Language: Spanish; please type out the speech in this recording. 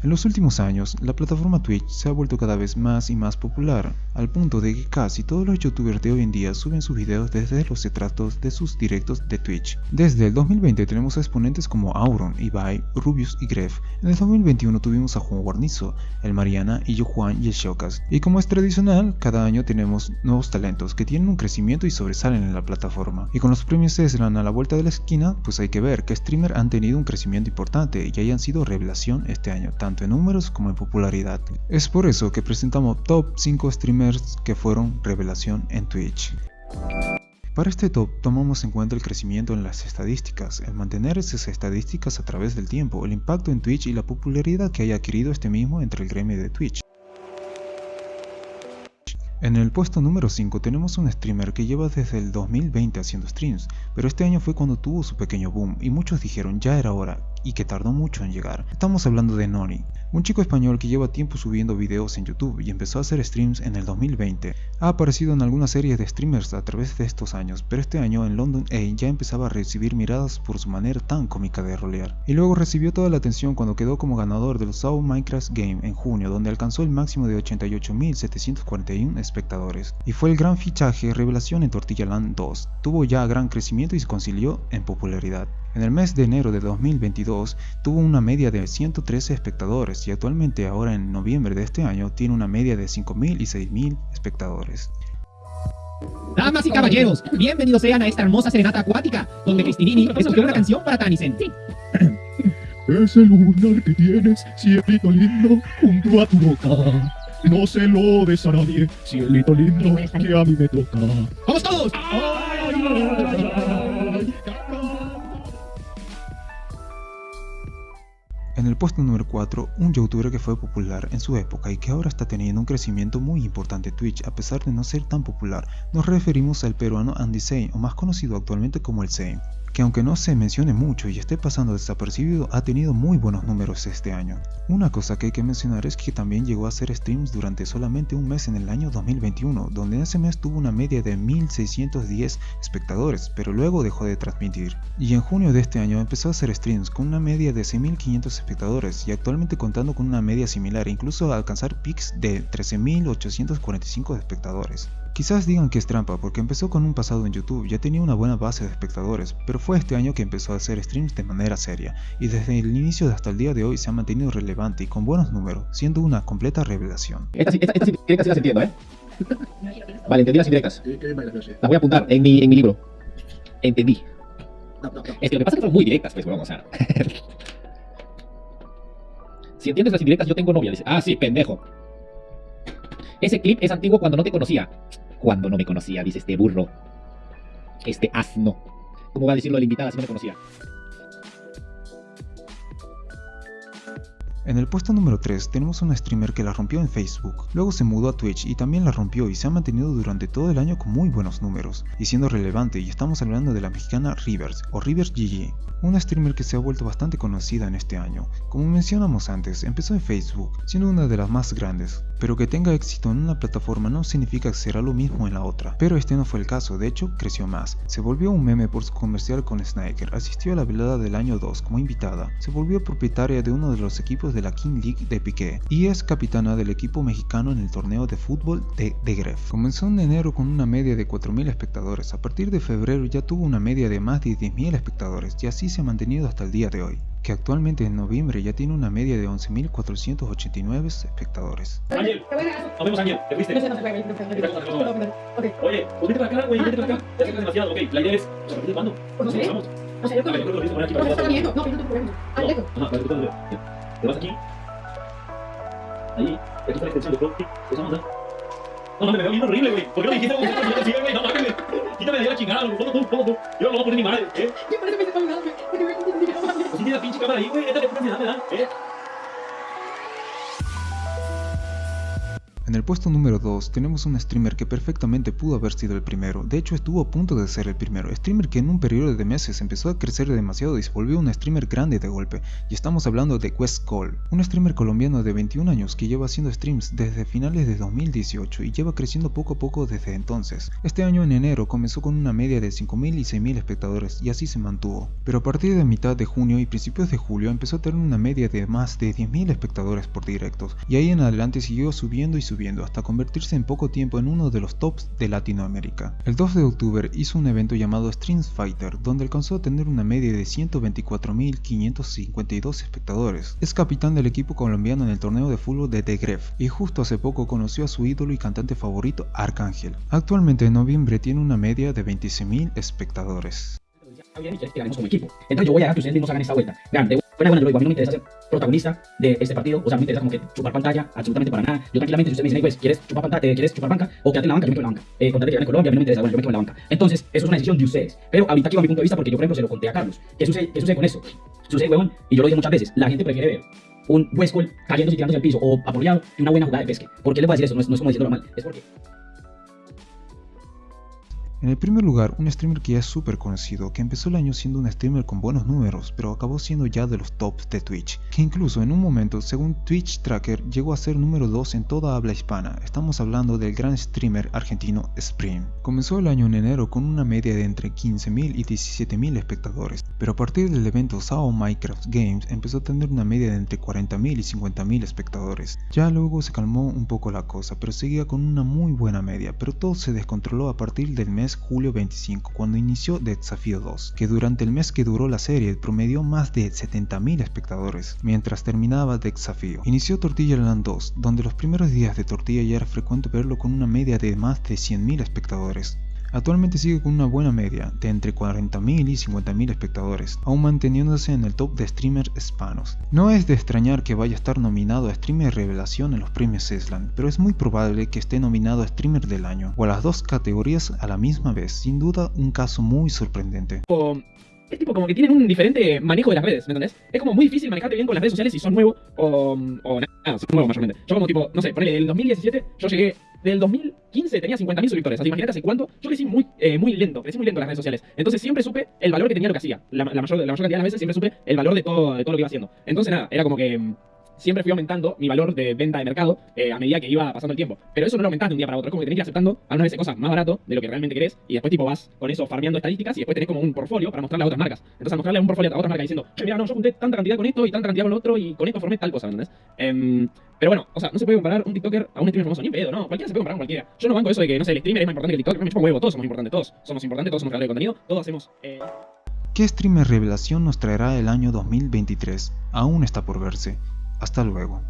En los últimos años, la plataforma Twitch se ha vuelto cada vez más y más popular, al punto de que casi todos los youtubers de hoy en día suben sus videos desde los retratos de sus directos de Twitch. Desde el 2020 tenemos exponentes como Auron, Ibai, Rubius y Gref. En el 2021 tuvimos a Juan Guarnizo, el Mariana y yo Juan y el Shokas. Y como es tradicional, cada año tenemos nuevos talentos que tienen un crecimiento y sobresalen en la plataforma. Y con los premios Eslan a la vuelta de la esquina, pues hay que ver que streamers han tenido un crecimiento importante y hayan sido revelación este año, tanto en números como en popularidad. Es por eso que presentamos top 5 streamers que fueron revelación en Twitch. Para este top tomamos en cuenta el crecimiento en las estadísticas, el mantener esas estadísticas a través del tiempo, el impacto en Twitch y la popularidad que haya adquirido este mismo entre el gremio de Twitch. En el puesto número 5 tenemos un streamer que lleva desde el 2020 haciendo streams, pero este año fue cuando tuvo su pequeño boom y muchos dijeron ya era hora y que tardó mucho en llegar. Estamos hablando de Noni, un chico español que lleva tiempo subiendo videos en YouTube y empezó a hacer streams en el 2020. Ha aparecido en algunas series de streamers a través de estos años, pero este año en London A ya empezaba a recibir miradas por su manera tan cómica de rolear. Y luego recibió toda la atención cuando quedó como ganador del South Minecraft Game en junio, donde alcanzó el máximo de 88.741 espectadores. Y fue el gran fichaje revelación en Tortilla Land 2. Tuvo ya gran crecimiento y se concilió en popularidad. En el mes de enero de 2022 tuvo una media de 113 espectadores y actualmente ahora en noviembre de este año tiene una media de 5.000 y 6.000 espectadores. Damas y caballeros, bienvenidos sean a esta hermosa serenata acuática, donde Cristinini escogió una canción para Tanisen. Ese lunar que tienes, cielito lindo, junto a tu boca. No se lo des a nadie, cielito lindo, que a mí me toca. ¡Vamos todos! En el puesto número 4, un youtuber que fue popular en su época y que ahora está teniendo un crecimiento muy importante Twitch a pesar de no ser tan popular, nos referimos al peruano Andy Zane o más conocido actualmente como el Zane que aunque no se mencione mucho y esté pasando desapercibido, ha tenido muy buenos números este año. Una cosa que hay que mencionar es que también llegó a hacer streams durante solamente un mes en el año 2021, donde ese mes tuvo una media de 1610 espectadores, pero luego dejó de transmitir. Y en junio de este año empezó a hacer streams con una media de 6500 espectadores y actualmente contando con una media similar, incluso a alcanzar pics de 13845 espectadores. Quizás digan que es trampa porque empezó con un pasado en YouTube, ya tenía una buena base de espectadores, pero fue este año que empezó a hacer streams de manera seria, y desde el inicio hasta el día de hoy se ha mantenido relevante y con buenos números, siendo una completa revelación. Esta, esta, esta sí las entiendo, ¿eh? Vale, entendí las indirectas. Las voy a apuntar en mi, en mi libro. Entendí. Es que lo que pasa es que son muy directas, pues, vamos a... si entiendes las indirectas, yo tengo novia. Dice, ah, sí, pendejo. Ese clip es antiguo cuando no te conocía cuando no me conocía, dice este burro. Este asno. ¿Cómo va a decirlo la invitada si no me conocía? En el puesto número 3 tenemos una streamer que la rompió en Facebook, luego se mudó a Twitch y también la rompió y se ha mantenido durante todo el año con muy buenos números, y siendo relevante y estamos hablando de la mexicana Rivers o Rivers GG, una streamer que se ha vuelto bastante conocida en este año. Como mencionamos antes, empezó en Facebook, siendo una de las más grandes, pero que tenga éxito en una plataforma no significa que será lo mismo en la otra. Pero este no fue el caso, de hecho creció más. Se volvió un meme por su comercial con Sniker, asistió a la velada del año 2 como invitada, se volvió propietaria de uno de los equipos de la King League de Piqué y es capitana del equipo mexicano en el torneo de fútbol de, de Gref. Comenzó en enero con una media de 4.000 espectadores, a partir de febrero ya tuvo una media de más de 10.000 espectadores y así se ha mantenido hasta el día de hoy que actualmente en noviembre ya tiene una media de 11.489 espectadores. Ángel, nos vemos Ángel, ¿te fuiste? No sé, no sé, no sé. Ok. Oye, pues vete para acá, güey, vete para acá. Ya es demasiado, ok. La idea es, ¿a partir de cuándo? No sé. Vamos. O sea, yo A ver, yo creo que lo viste poner aquí No, para estaba que viendo. No, pero no te preocupes. Ah, lejos. Ajá, para que tú puedas ver. Te vas aquí. Ahí, aquí está la extensión de Crop. Usamos, ¿eh? No mames, me veo bien horrible, güey. ¿Por qué no dijiste como que no te sigue, güey? No mames, quítame de ahí la chingada, güey. Ponlo tú, ponlo tú. Yo no lo voy a poner ni madre, ¿eh? Si tiene la pinche cámara ahí, güey. Échale pura ansiedad, me da, ¿eh? En el puesto número 2 tenemos un streamer que perfectamente pudo haber sido el primero, de hecho estuvo a punto de ser el primero, streamer que en un periodo de meses empezó a crecer demasiado y se volvió un streamer grande de golpe, y estamos hablando de Quest Call, un streamer colombiano de 21 años que lleva haciendo streams desde finales de 2018 y lleva creciendo poco a poco desde entonces. Este año en enero comenzó con una media de 5.000 y 6.000 espectadores y así se mantuvo, pero a partir de mitad de junio y principios de julio empezó a tener una media de más de 10.000 espectadores por directos, y ahí en adelante siguió subiendo y subiendo hasta convertirse en poco tiempo en uno de los tops de Latinoamérica. El 2 de octubre hizo un evento llamado Streams Fighter, donde alcanzó a tener una media de 124.552 espectadores. Es capitán del equipo colombiano en el torneo de fútbol de The Gref, y justo hace poco conoció a su ídolo y cantante favorito, Arcángel. Actualmente en noviembre tiene una media de 26.000 espectadores. Buena buena yo lo digo, a mí no me interesa ser protagonista de este partido, o sea, no me interesa como que chupar pantalla absolutamente para nada. Yo tranquilamente, si ustedes me dicen, pues, ¿quieres chupar pantalla, quieres chupar banca o quedarte en la banca? Yo me quedo en la banca. Eh, contate que ganen Colombia, a mí no me interesa, bueno, yo me quedo en la banca. Entonces, eso es una decisión de ustedes. Pero ahorita aquí va mi punto de vista porque yo, por ejemplo, se lo conté a Carlos. ¿Qué sucede, qué sucede con eso? Sucede, huevón, y yo lo dije muchas veces, la gente prefiere ver un Westcall cayéndose y tirándose al piso o apoyado que una buena jugada de pesque. ¿Por qué les voy a decir eso? No es, no es como diciéndolo mal, es porque En el primer lugar, un streamer que ya es súper conocido, que empezó el año siendo un streamer con buenos números, pero acabó siendo ya de los tops de Twitch, que incluso en un momento, según Twitch Tracker, llegó a ser número 2 en toda habla hispana. Estamos hablando del gran streamer argentino Spring. Comenzó el año en enero con una media de entre 15.000 y 17.000 espectadores, pero a partir del evento SAO Minecraft Games empezó a tener una media de entre 40.000 y 50.000 espectadores. Ya luego se calmó un poco la cosa, pero seguía con una muy buena media, pero todo se descontroló a partir del mes julio 25 cuando inició The Desafío 2, que durante el mes que duró la serie promedió más de 70.000 espectadores, mientras terminaba The Desafío. Inició Tortilla Land 2, donde los primeros días de Tortilla ya era frecuente verlo con una media de más de 100.000 espectadores. Actualmente sigue con una buena media de entre 40.000 y 50.000 espectadores, aún manteniéndose en el top de streamers hispanos. No es de extrañar que vaya a estar nominado a Streamer Revelación en los premios Eslan, pero es muy probable que esté nominado a Streamer del Año, o a las dos categorías a la misma vez, sin duda un caso muy sorprendente. tipo, es tipo como que tienen un diferente manejo de las redes, ¿me entendés? Es como muy difícil manejarte bien con las redes sociales si son nuevo o, o nada, son nuevos mayormente. Yo como tipo, no sé, ponele, el 2017 yo llegué, del 2015 tenía 50.000 suscriptores, así imagínate hace cuánto, yo crecí muy, eh, muy lento, crecí muy lento en las redes sociales. Entonces siempre supe el valor que tenía lo que hacía, la, la mayor, la mayor cantidad de las veces siempre supe el valor de todo, de todo lo que iba haciendo. Entonces nada, era como que... Siempre fui aumentando mi valor de venta de mercado eh, a medida que iba pasando el tiempo. Pero eso no lo aumentás de un día para otro. Es como que tenés que ir aceptando algunas veces cosas más barato de lo que realmente querés. Y después tipo vas con eso farmeando estadísticas y después tenés como un portfolio para mostrarle a otras marcas. Entonces al mostrarle un portfolio a otras marcas diciendo, mira, no, yo junté tanta cantidad con esto y tanta cantidad con lo otro y con esto formé tal cosa, ¿me ¿entendés? Em, pero bueno, o sea, no se puede comparar un TikToker a un streamer famoso, ni pedo, no. Cualquiera se puede comparar con cualquiera. Yo no banco eso de que, no sé, el streamer es más importante que el TikToker. Me chupa huevo, todos somos importantes, todos somos importantes, todos somos creadores de contenido, todos hacemos... Eh... ¿Qué streamer revelación nos traerá el año 2023? Aún está por verse. Hasta luego.